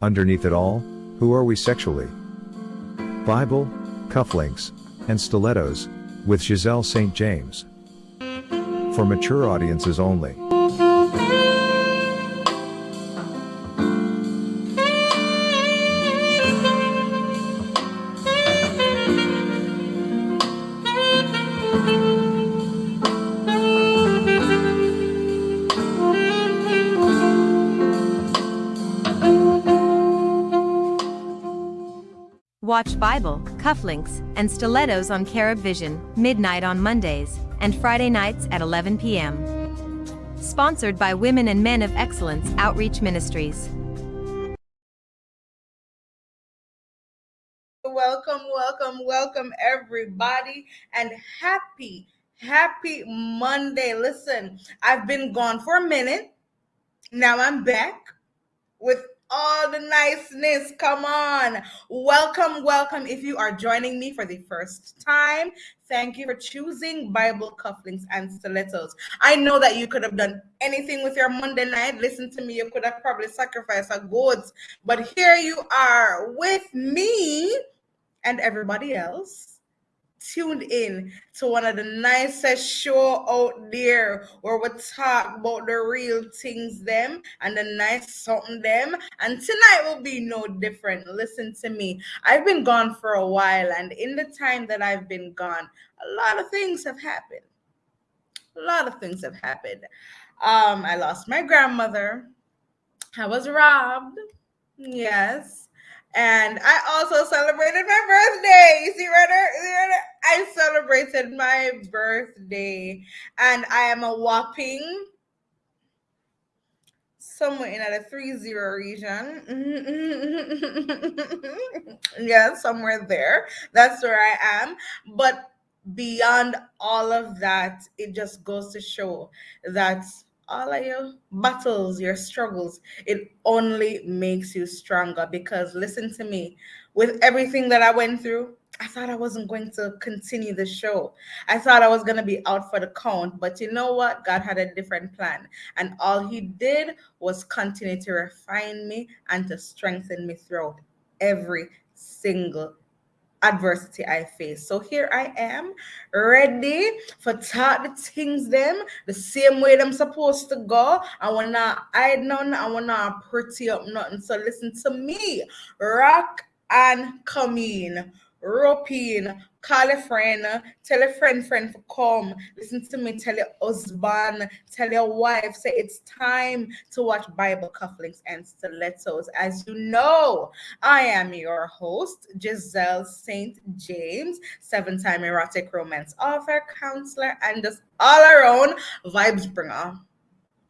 Underneath it all, who are we sexually? Bible, cufflinks, and stilettos, with Giselle St. James. For mature audiences only. Watch Bible, cufflinks, and stilettos on Carib Vision, midnight on Mondays, and Friday nights at 11 p.m. Sponsored by Women and Men of Excellence Outreach Ministries. Welcome, welcome, welcome, everybody, and happy, happy Monday. Listen, I've been gone for a minute. Now I'm back with all the niceness. Come on. Welcome, welcome. If you are joining me for the first time, thank you for choosing Bible cufflinks and stilettos. I know that you could have done anything with your Monday night. Listen to me, you could have probably sacrificed a goats, but here you are with me and everybody else tuned in to one of the nicest show out there where we talk about the real things them and the nice something them. And tonight will be no different. Listen to me. I've been gone for a while and in the time that i've been gone a lot of things have happened. A lot of things have happened. Um i lost my grandmother. I was robbed. Yes and I also celebrated my birthday. You see, there? I celebrated my birthday, and I am a whopping somewhere in the three zero region. yeah, somewhere there. That's where I am. But beyond all of that, it just goes to show that all of your battles, your struggles, it only makes you stronger. Because listen to me, with everything that I went through, I thought I wasn't going to continue the show. I thought I was going to be out for the count. But you know what? God had a different plan. And all He did was continue to refine me and to strengthen me throughout every single adversity I face. So here I am, ready for talk the things them the same way them supposed to go. I wanna hide none, I wanna pretty up nothing. So listen to me, rock and come in rope in, call a friend, tell a friend, friend to come, listen to me, tell your husband, tell your wife, say it's time to watch Bible cufflinks and stilettos. As you know, I am your host, Giselle St. James, seven time erotic romance author, counselor, and just all around vibes bringer.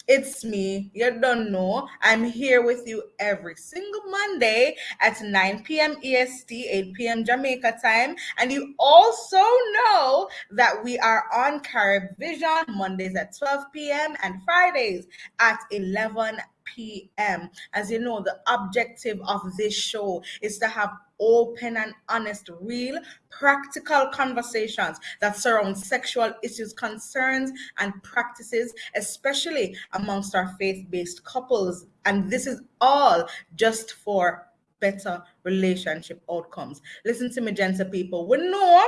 It's me. You don't know. I'm here with you every single Monday at 9 p.m. EST, 8 p.m. Jamaica time. And you also know that we are on Carib Vision Mondays at 12 p.m. and Fridays at 11 p.m. As you know, the objective of this show is to have open and honest, real, practical conversations that surround sexual issues, concerns, and practices, especially amongst our faith based couples. And this is all just for better relationship outcomes. Listen to me, gentle people. We know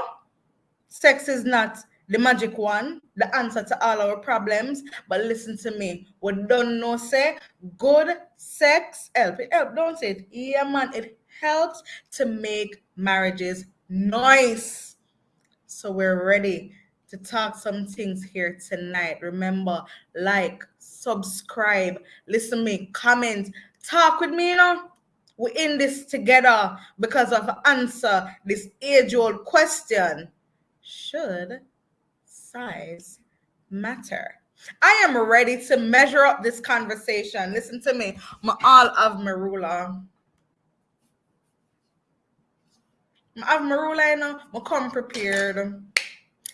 sex is not the magic one, the answer to all our problems. But listen to me. We don't know say good sex help. It help, don't say it. Yeah, man, it helps to make marriages nice. So we're ready to talk some things here tonight. Remember, like, subscribe, listen me, comment, talk with me, you know. We're in this together because of answer this age-old question. Should size matter? I am ready to measure up this conversation. Listen to me, all of Marula. I have my ruler, you know, I come prepared.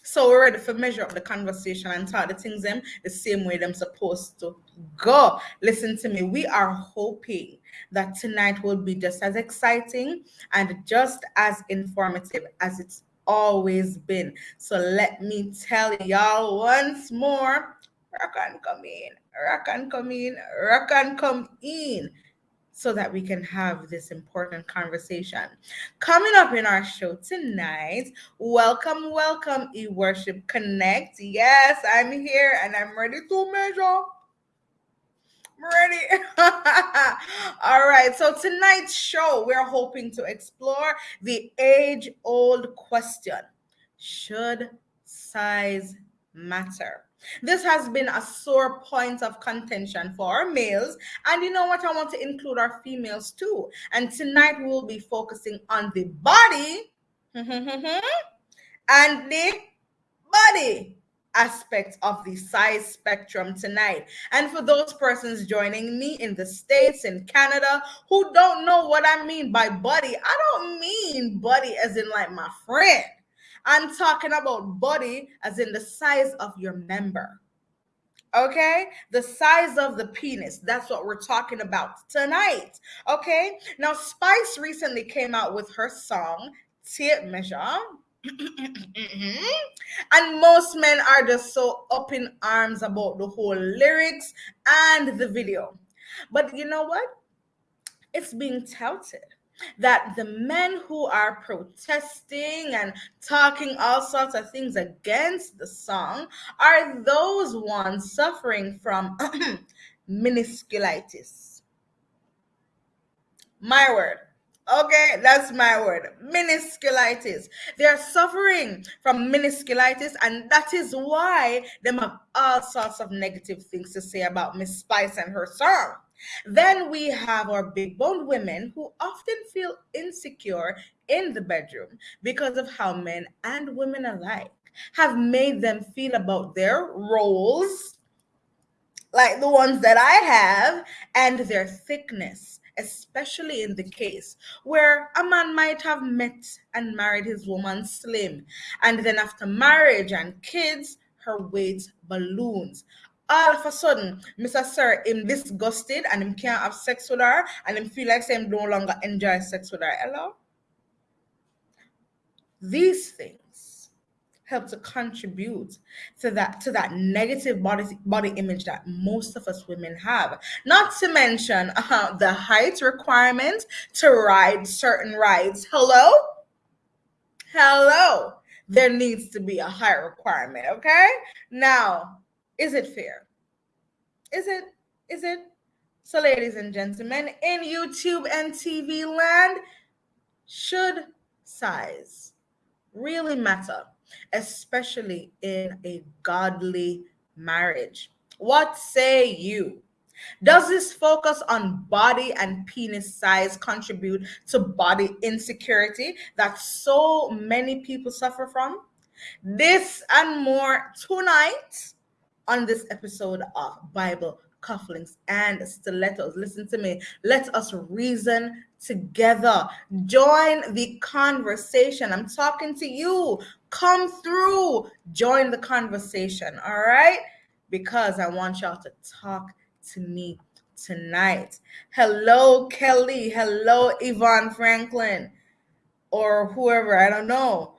So we're ready for measure up the conversation and talk the things them the same way them supposed to go. Listen to me. We are hoping that tonight will be just as exciting and just as informative as it's always been. So let me tell y'all once more, rock and come in, rock and come in, rock and come in. so that we can have this important conversation. Coming up in our show tonight, welcome, welcome, E Worship Connect. Yes, I'm here and I'm ready to measure. Ready. All right. So tonight's show, we're hoping to explore the age-old question: Should size matter? This has been a sore point of contention for our males. And you know what? I want to include our females too. And tonight we'll be focusing on the body and the body aspect of the size spectrum tonight. And for those persons joining me in the States, in Canada, who don't know what I mean by buddy, I don't mean buddy as in like my friend. I'm talking about body as in the size of your member. Okay, the size of the penis. That's what we're talking about tonight. Okay, now Spice recently came out with her song Tape Measure. Mm-hmm. and most men are just so up in arms about the whole lyrics and the video. But you know what? It's being touted that the men who are protesting and talking all sorts of things against the song are those ones suffering from menisculitis. My word. Okay, that's my word. Menisculitis. They're suffering from menisculitis, and that is why they have all sorts of negative things to say about Miss Spice and her song. Then we have our big boned women who often feel insecure in the bedroom because of how men and women alike have made them feel about their roles, like the ones that I have, and their thickness, especially in the case where a man might have met and married his woman slim, and then after marriage and kids, her weight balloons all of a sudden, Mr. Sir him disgusted and him can't have sex with her and him feel like him no longer enjoy sex with her. Hello? These things help to contribute to that to that negative body body image that most of us women have. Not to mention uh, the height requirement to ride certain rides. Hello? Hello. There needs to be a height requirement, okay? Now, is it fair? Is it? Is it? So, ladies and gentlemen, in YouTube and TV land, should size really matter, especially in a godly marriage? What say you? Does this focus on body and penis size contribute to body insecurity that so many people suffer from? This and more tonight on this episode of Bible cufflinks and stilettos. Listen to me. Let us reason together. Join the conversation. I'm talking to you. Come through. Join the conversation. All right? Because I want y'all to talk to me tonight. Hello, Kelly. Hello, Yvonne Franklin. Or whoever. I don't know.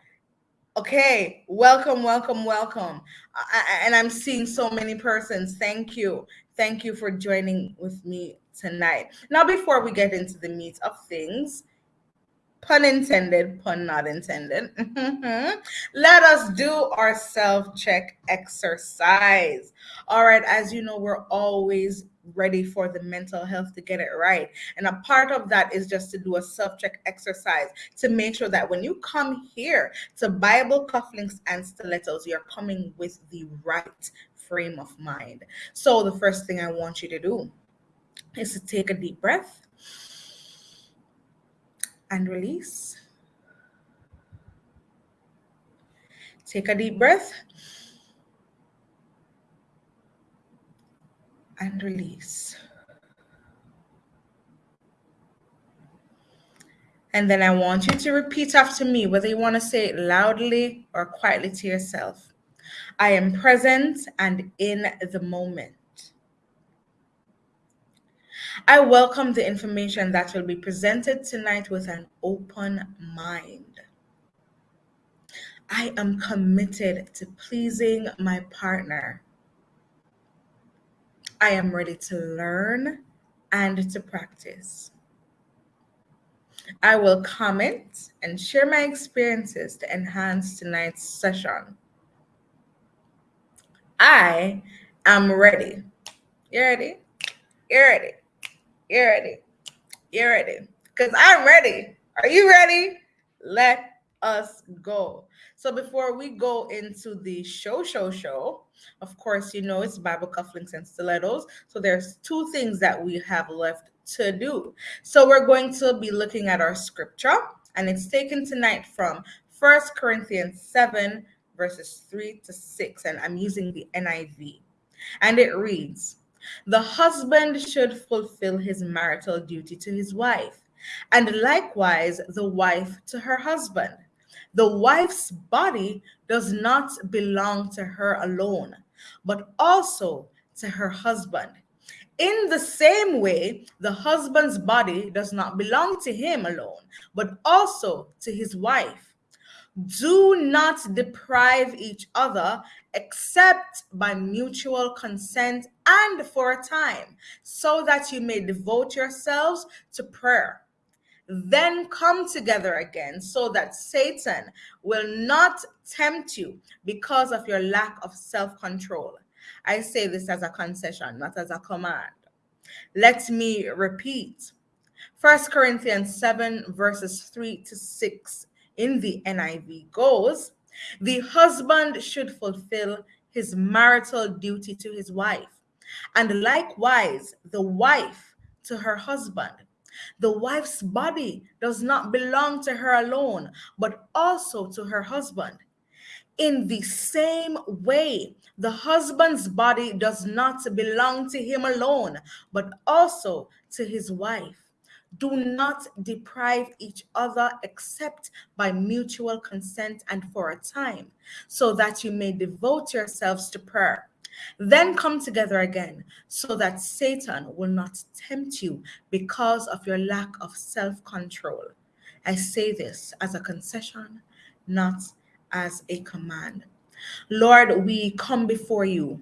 Okay, welcome, welcome, welcome. I, and I'm seeing so many persons. Thank you. Thank you for joining with me tonight. Now, before we get into the meat of things, pun intended, pun not intended, let us do our self check exercise. All right, as you know, we're always ready for the mental health to get it right. And a part of that is just to do a self check exercise to make sure that when you come here to Bible cufflinks and stilettos, you're coming with the right frame of mind. So, the first thing I want you to do is to take a deep breath and release. Take a deep breath and release. And then I want you to repeat after me, whether you want to say it loudly or quietly to yourself. I am present and in the moment. I welcome the information that will be presented tonight with an open mind. I am committed to pleasing my partner I am ready to learn and to practice. I will comment and share my experiences to enhance tonight's session. I am ready. You ready? You ready? You ready? You ready? Because I'm ready. Are you ready? Let us go. So before we go into the show, show, show, of course, you know it's Bible cufflinks and stilettos. So there's two things that we have left to do. So we're going to be looking at our scripture, and it's taken tonight from First Corinthians 7, verses 3 to 6, and I'm using the NIV. And it reads, The husband should fulfill his marital duty to his wife, and likewise the wife to her husband. The wife's body does not belong to her alone, but also to her husband. In the same way, the husband's body does not belong to him alone, but also to his wife. Do not deprive each other except by mutual consent and for a time, so that you may devote yourselves to prayer. Then come together again, so that Satan will not tempt you because of your lack of self control. I say this as a concession, not as a command. Let me repeat. First Corinthians 7, verses 3 to 6 in the NIV goes, The husband should fulfill his marital duty to his wife, and likewise the wife to her husband. The wife's body does not belong to her alone, but also to her husband. In the same way, the husband's body does not belong to him alone, but also to his wife. Do not deprive each other except by mutual consent and for a time, so that you may devote yourselves to prayer. Then come together again, so that Satan will not tempt you because of your lack of self control. I say this as a concession, not as a command. Lord, we come before you,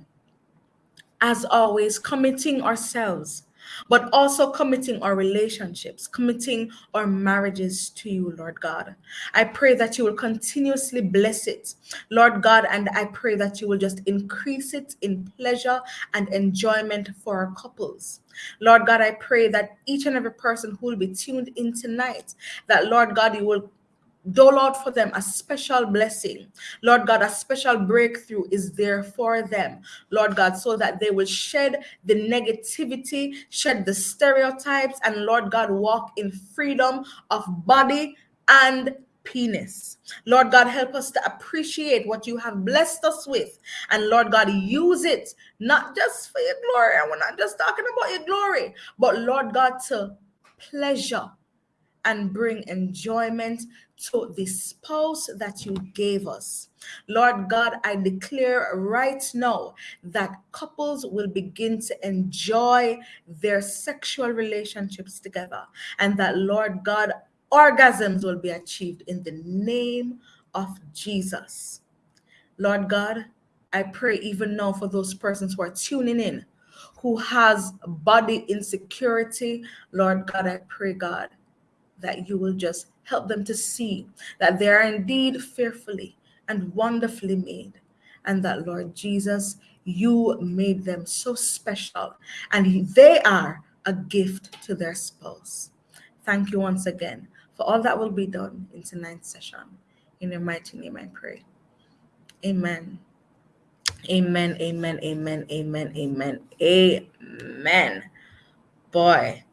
as always, committing ourselves, but also committing our relationships, committing our marriages to you, Lord God. I pray that you will continuously bless it, Lord God, and I pray that you will just increase it in pleasure and enjoyment for our couples. Lord God, I pray that each and every person who will be tuned in tonight, that Lord God, you will dole out for them a special blessing. Lord God, a special breakthrough is there for them, Lord God, so that they will shed the negativity, shed the stereotypes, and Lord God, walk in freedom of body and penis. Lord God, help us to appreciate what you have blessed us with. And Lord God, use it not just for your glory. And we're not just talking about your glory, but Lord God, to pleasure and bring enjoyment to the spouse that you gave us. Lord God, I declare right now that couples will begin to enjoy their sexual relationships together, and that, Lord God, orgasms will be achieved in the name of Jesus. Lord God, I pray even now for those persons who are tuning in who has body insecurity. Lord God, I pray, God, that you will just help them to see that they are indeed fearfully and wonderfully made. And that, Lord Jesus, you made them so special and they are a gift to their spouse. Thank you once again for all that will be done in tonight's session. In your mighty name, I pray. Amen. Amen. Amen. Amen. Amen. Amen. Amen. Boy,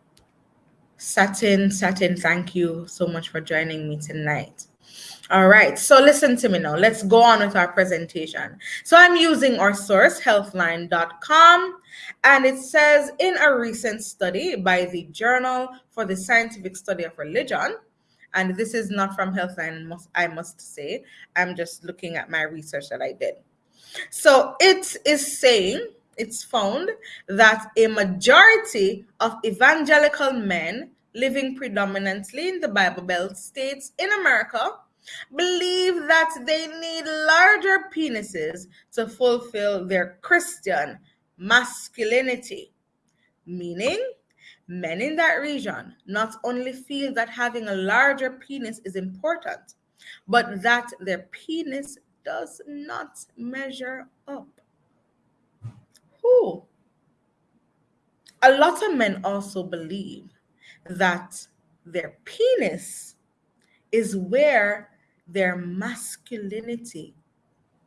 Satin, Satin, thank you so much for joining me tonight. All right, so listen to me now. Let's go on with our presentation. So I'm using our source, healthline.com, and it says in a recent study by the Journal for the Scientific Study of Religion, and this is not from Healthline, I must say, I'm just looking at my research that I did. So it is saying it's found that a majority of evangelical men living predominantly in the Bible Belt states in America believe that they need larger penises to fulfill their Christian masculinity, meaning men in that region not only feel that having a larger penis is important, but that their penis does not measure up. Who? A lot of men also believe that their penis is where their masculinity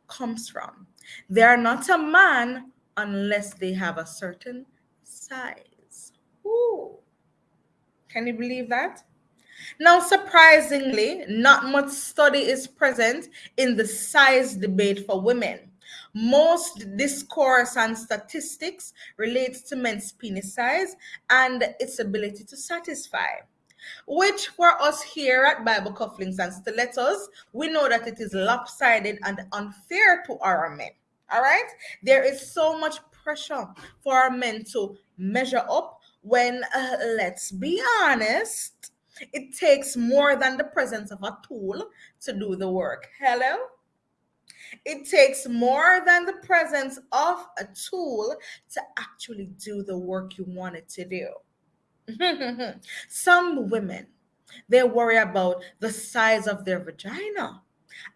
comes from. They are not a man unless they have a certain size. Ooh. Can you believe that? Now, surprisingly, not much study is present in the size debate for women. Most discourse and statistics relates to men's penis size and its ability to satisfy. Which for us here at Bible Cufflinks and Stilettos, we know that it is lopsided and unfair to our men. All right? There is so much pressure for our men to measure up when, uh, let's be honest, it takes more than the presence of a tool to do the work. Hello? It takes more than the presence of a tool to actually do the work you want it to do. Some women, they worry about the size of their vagina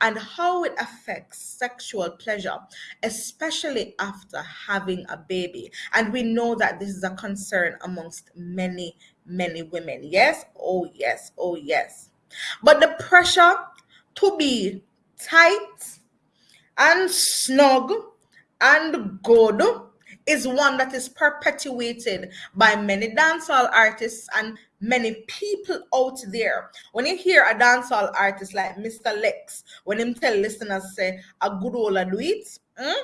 and how it affects sexual pleasure, especially after having a baby. And we know that this is a concern amongst many, many women. Yes, oh, yes, oh, yes. But the pressure to be tight and snug and good is one that is perpetuated by many dancehall artists and many people out there. When you hear a dancehall artist like Mr. Lexx, when him tell listeners say a good old do it, mm?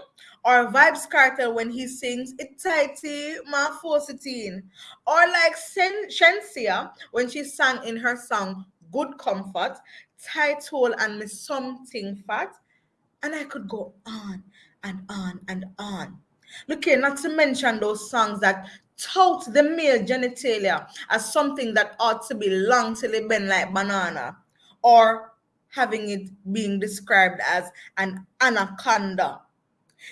or Vybz Kartel when he sings it tighty my forcitine, or like Sen- Shenseea when she sang in her song Good Comfort, tight hole and me something fat, and I could go on and on and on. Look here, not to mention those songs that tout the male genitalia as something that ought to be long till it like banana, or having it being described as an anaconda.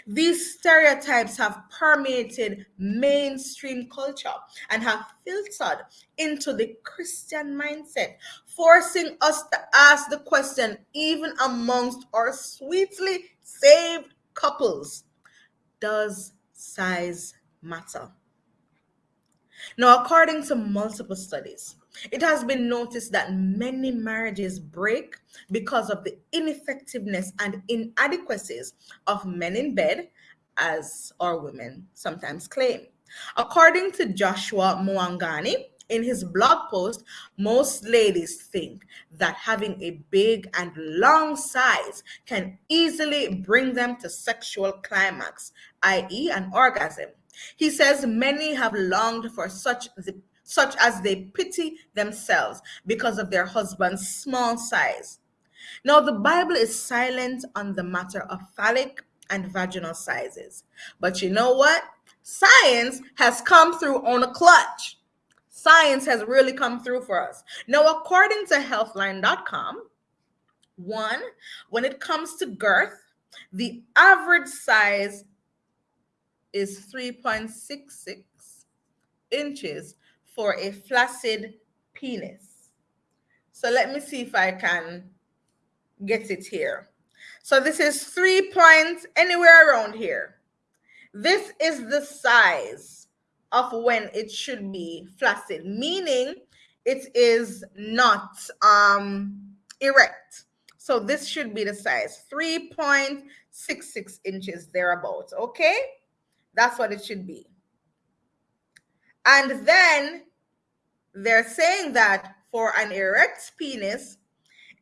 These stereotypes have permeated mainstream culture and have filtered into the Christian mindset, forcing us to ask the question, even amongst our sweetly saved couples does size matter? Now, according to multiple studies, it has been noticed that many marriages break because of the ineffectiveness and inadequacies of men in bed, as our women sometimes claim. According to Joshua Mwangani, in his blog post, most ladies think that having a big and long size can easily bring them to sexual climax, i.e., an orgasm. He says many have longed for such such as they pity themselves because of their husband's small size. Now, the Bible is silent on the matter of phallic and vaginal sizes. But you know what? Science has come through on a clutch science has really come through for us. Now, according to healthline.com, one, when it comes to girth, the average size is 3.66 inches for a flaccid penis. So let me see if I can get it here. So this is three points anywhere around here. This is the size of when it should be flaccid, meaning it is not um, erect. So this should be the size 3.66 inches thereabouts. Okay, that's what it should be. And then they're saying that for an erect penis,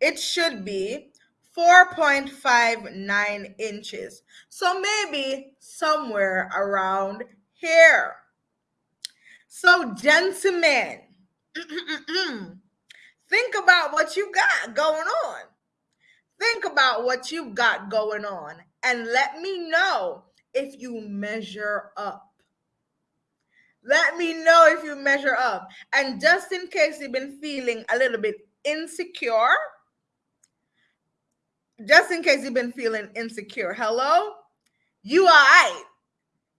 it should be 4.59 inches. So maybe somewhere around here. So, gentlemen, think about what you got going on. Think about what you've got going on and let me know if you measure up. Let me know if you measure up. And just in case you've been feeling a little bit insecure, just in case you've been feeling insecure, hello? You are right.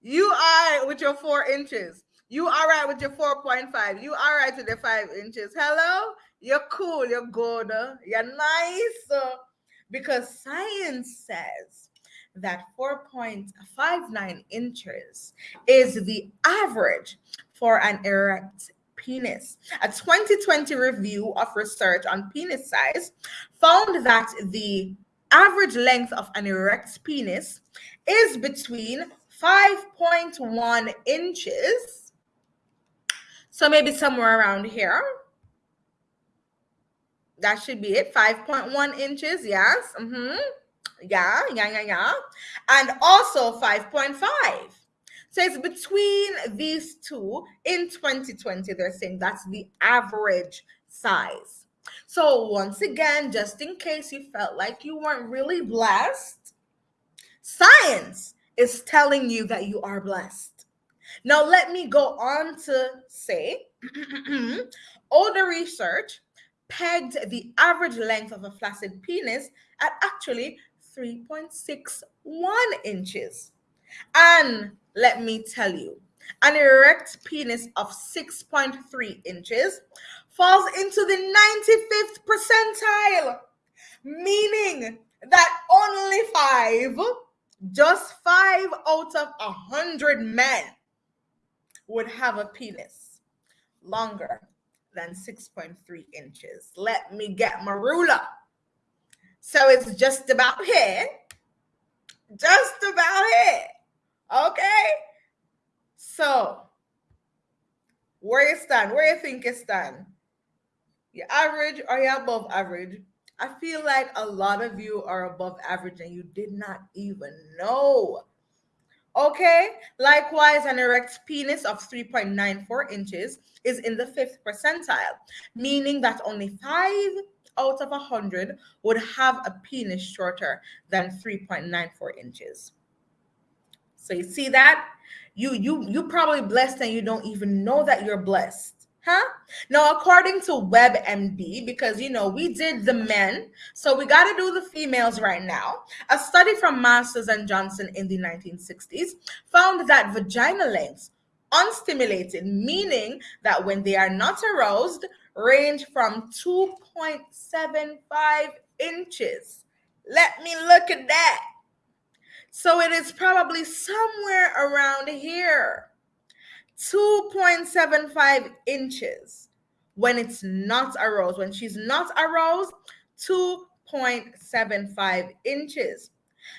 You are right with your four inches. You are right with your 4.5. You are right with the five inches. Hello? You're cool. You're good. Uh, you're nice. Uh, because science says that 4.59 inches is the average for an erect penis. A 2020 review of research on penis size found that the average length of an erect penis is between 5.1 inches. So maybe somewhere around here. That should be it. 5.1 inches. Yes. Mm-hmm. Yeah, yeah, yeah, yeah. And also 5.5. So it's between these two in 2020. They're saying that's the average size. So, once again, just in case you felt like you weren't really blessed, science is telling you that you are blessed. Now, let me go on to say older research pegged the average length of a flaccid penis at actually 3.61 inches. And let me tell you, an erect penis of 6.3 inches falls into the 95th percentile, meaning that only five, just five out of a hundred men would have a penis longer than 6.3 inches. Let me get my ruler. So it's just about here. Just about here. Okay? So, where you stand? Where you think you stand? You average or you above average? I feel like a lot of you are above average and you did not even know. Okay, likewise, an erect penis of 3.94 inches is in the fifth percentile, meaning that only five out of a 100 would have a penis shorter than 3.94 inches. So you see that? You you you probably blessed and you don't even know that you're blessed. Huh? Now, according to WebMD, because you know we did the men, so we got to do the females right now. A study from Masters and Johnson in the 1960s found that vagina lengths, unstimulated, meaning that when they are not aroused, range from 2.75 inches. Let me look at that. So it is probably somewhere around here. 2.75 inches when it's not aroused. When she's not aroused, 2.75 inches.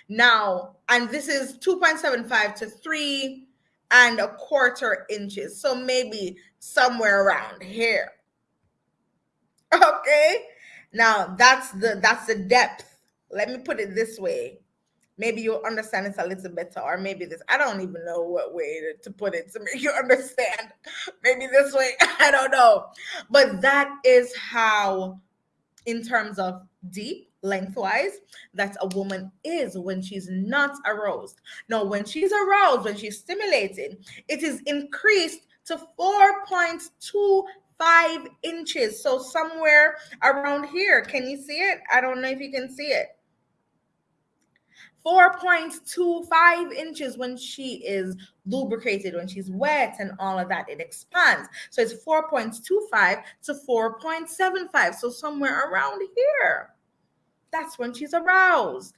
Now, and this is 2.75 to 3 and a quarter inches. So maybe somewhere around here. Okay? Now, that's the that's the depth. Let me put it this way maybe you'll understand it a little better or maybe this i don't even know what way to, put it to make you understand maybe this way i don't know but that is how in terms of deep lengthwise that a woman is when she's not aroused now when she's aroused when she's stimulated it is increased to 4.25 inches so somewhere around here can you see it i don't know if you can see it 4.25 inches when she is lubricated, when she's wet and all of that, it expands. So it's 4.25 to 4.75. So somewhere around here. That's when she's aroused.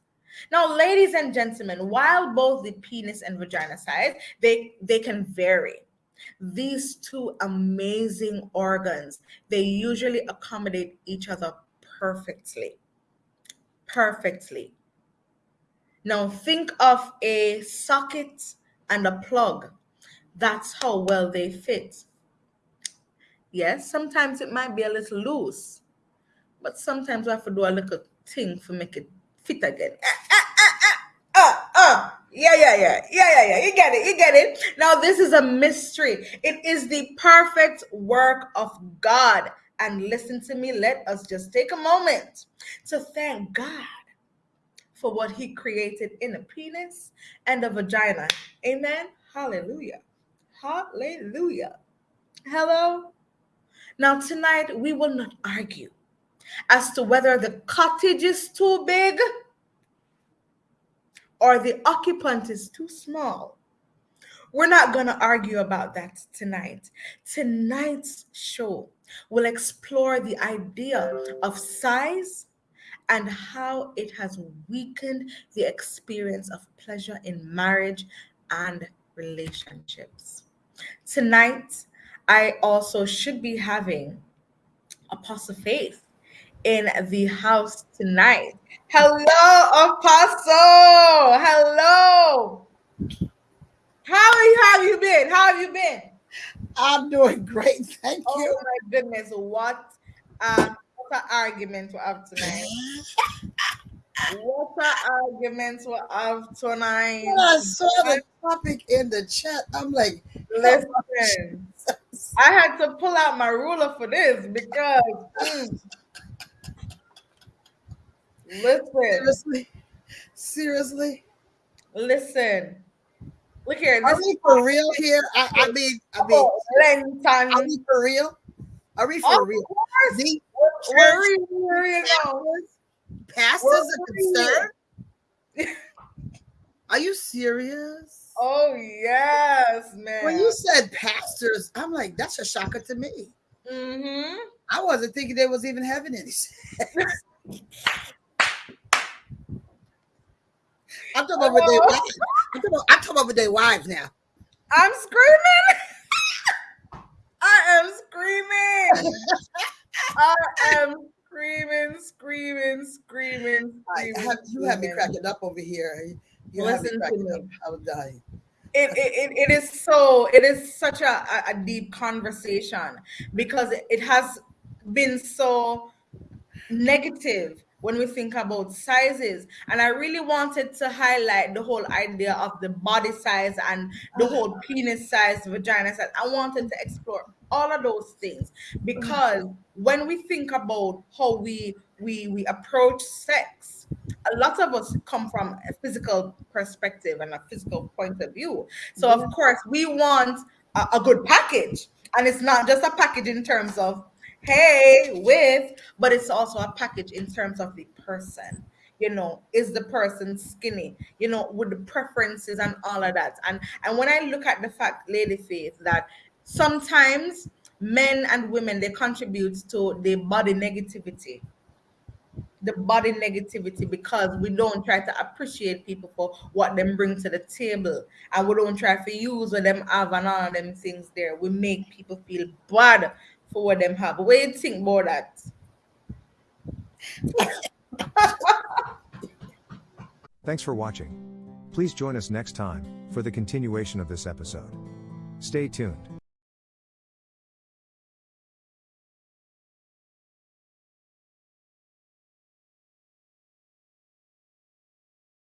Now, ladies and gentlemen, while both the penis and vagina size, they, they can vary. These two amazing organs, they usually accommodate each other perfectly. Perfectly. Now think of a socket and a plug. That's how well they fit. Yes, sometimes it might be a little loose, but sometimes we have to do a little thing to make it fit again. Ah, ah, ah, ah, ah. Yeah, yeah, yeah, yeah, yeah, yeah. You get it, you get it. Now, this is a mystery. It is the perfect work of God. And listen to me, let us just take a moment to thank God for what he created in a penis and a vagina. Amen. Hallelujah. Hallelujah. Hello. Now, tonight we will not argue as to whether the cottage is too big or the occupant is too small. We're not going to argue about that tonight. Tonight's show will explore the idea of size and how it has weakened the experience of pleasure in marriage and relationships. Tonight, I also should be having Apostle Faith in the house tonight. Hello, Apostle. Hello. How have you been? How have you been? I'm doing great. Thank oh you. Oh my goodness. What um what an argument we have tonight. what an argument we have tonight. When I saw the topic in the chat, I'm like, listen. I had to pull out my ruler for this because mm, listen. Seriously. Seriously. Listen. Look here. Are we for real here? I, I mean, I mean, oh, are we for real? Are we for of real? Course. The church pastors are concerned. Are you serious? Oh yes, man. When you said pastors, I'm like, that's a shocker to me. Mm-hmm. I wasn't thinking there was even having any sex. I'm talking about their oh. wives. I'm talking about, I'm talking about their wives now. I'm screaming. I am screaming. I am screaming, screaming, screaming, screaming. Have, you have me cracking up over here. You Listen to me. Up. I was dying. It, it, it is so it is such a, a deep conversation because it has been so negative when we think about sizes. And I really wanted to highlight the whole idea of the body size and the uh-huh. whole penis size, vagina size. I wanted to explore all of those things because mm-hmm. when we think about how we we we approach sex a lot of us come from a physical perspective and a physical point of view. So of mm-hmm. course we want a, a good package. And it's not just a package in terms of hey with but it's also a package in terms of the person. You know is the person skinny? You know with the preferences and all of that. And and when i look at the fact lady faith that sometimes men and women they contribute to the body negativity. The body negativity because we don't try to appreciate people for what them bring to the table. And we don't try to use what them have and all of them things there. We make people feel bad for what them have what do you think about that Thanks for watching. Please join us next time for the continuation of this episode. Stay tuned.